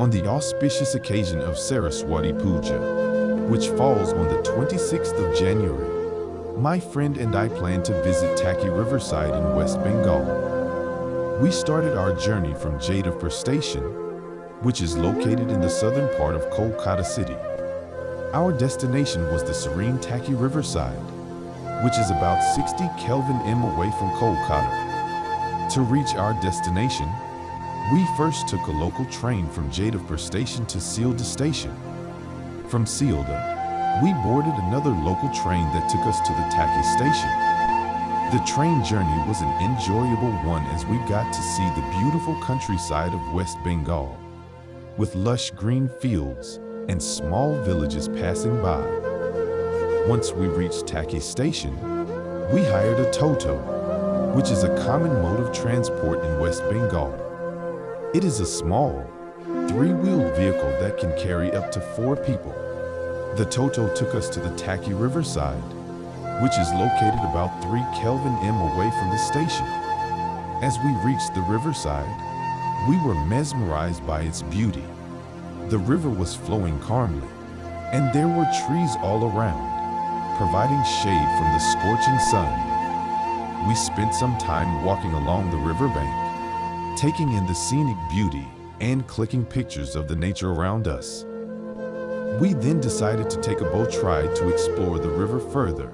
on the auspicious occasion of Saraswati Puja, which falls on the 26th of January. My friend and I plan to visit Taki Riverside in West Bengal. We started our journey from Jadavpur Station, which is located in the southern part of Kolkata city. Our destination was the serene Taki Riverside, which is about 60 Kelvin M away from Kolkata. To reach our destination, we first took a local train from Jadavpur Station to Sealdah Station. From Sealdah, we boarded another local train that took us to the Taki station. The train journey was an enjoyable one as we got to see the beautiful countryside of West Bengal, with lush green fields and small villages passing by. Once we reached Taki station, we hired a Toto, which is a common mode of transport in West Bengal. It is a small, three-wheeled vehicle that can carry up to four people. The Toto took us to the Taki Riverside, which is located about 3 Kelvin M away from the station. As we reached the riverside, we were mesmerized by its beauty. The river was flowing calmly, and there were trees all around, providing shade from the scorching sun. We spent some time walking along the riverbank, taking in the scenic beauty and clicking pictures of the nature around us. We then decided to take a boat ride to explore the river further.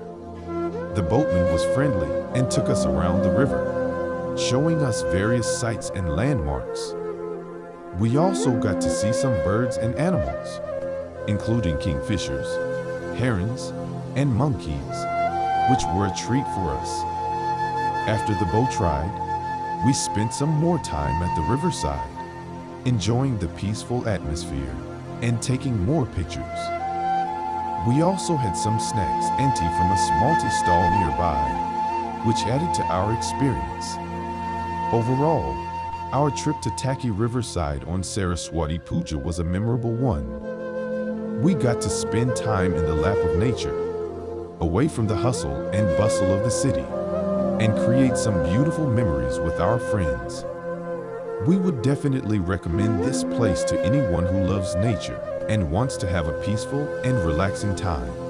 The boatman was friendly and took us around the river, showing us various sights and landmarks. We also got to see some birds and animals, including kingfishers, herons, and monkeys, which were a treat for us. After the boat ride, we spent some more time at the riverside, enjoying the peaceful atmosphere and taking more pictures. We also had some snacks and tea from a small tea stall nearby, which added to our experience. Overall, our trip to Taki Riverside on Saraswati Puja was a memorable one. We got to spend time in the lap of nature, away from the hustle and bustle of the city, and create some beautiful memories with our friends. We would definitely recommend this place to anyone who loves nature and wants to have a peaceful and relaxing time.